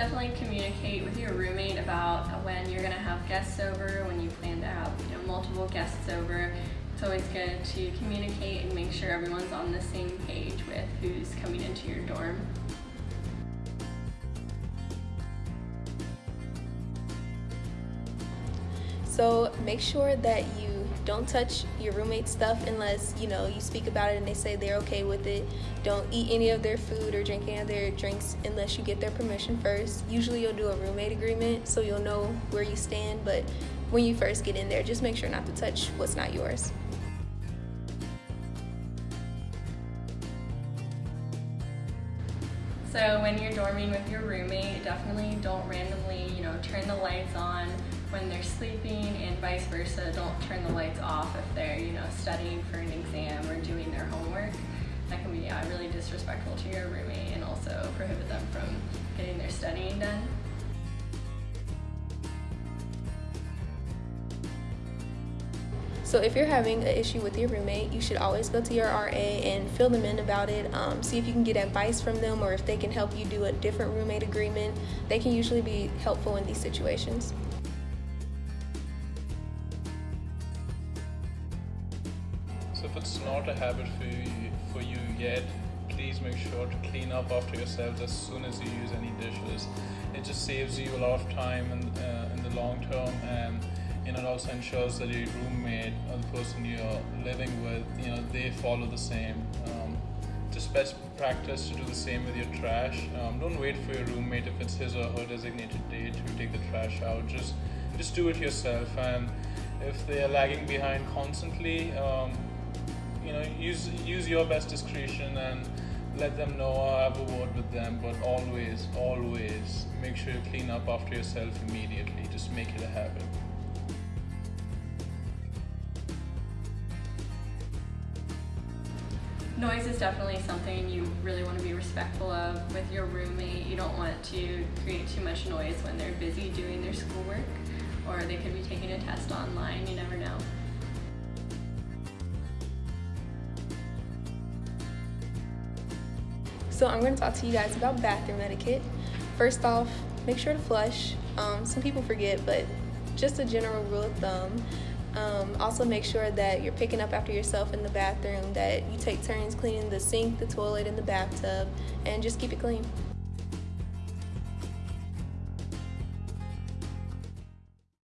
Definitely communicate with your roommate about when you're gonna have guests over, when you plan to have you know, multiple guests over. It's always good to communicate and make sure everyone's on the same page with who's coming into your dorm. So make sure that you don't touch your roommate's stuff unless you know you speak about it and they say they're okay with it. Don't eat any of their food or drink any of their drinks unless you get their permission first. Usually you'll do a roommate agreement so you'll know where you stand, but when you first get in there, just make sure not to touch what's not yours. So when you're dorming with your roommate, definitely don't randomly, you know, turn the lights on when they're sleeping and vice versa. Don't turn the lights off if they're, you know, studying for an exam or doing their homework. That can be yeah, really disrespectful to your roommate and also prohibit them from getting their studying done. So if you're having an issue with your roommate, you should always go to your RA and fill them in about it. Um, see if you can get advice from them or if they can help you do a different roommate agreement. They can usually be helpful in these situations. So if it's not a habit for you, for you yet, please make sure to clean up after yourselves as soon as you use any dishes. It just saves you a lot of time in, uh, in the long term and you know, it also ensures that your roommate or the person you're living with, you know, they follow the same. Um, just best practice to do the same with your trash. Um, don't wait for your roommate if it's his or her designated day to take the trash out. Just just do it yourself. And if they are lagging behind constantly, um, you know, use use your best discretion and let them know oh, or have a word with them. But always, always make sure you clean up after yourself immediately. Just make it a habit. Noise is definitely something you really want to be respectful of with your roommate. You don't want to create too much noise when they're busy doing their schoolwork or they could be taking a test online, you never know. So I'm going to talk to you guys about bathroom etiquette. First off, make sure to flush. Um, some people forget, but just a general rule of thumb. Um, also make sure that you're picking up after yourself in the bathroom, that you take turns cleaning the sink, the toilet, and the bathtub, and just keep it clean.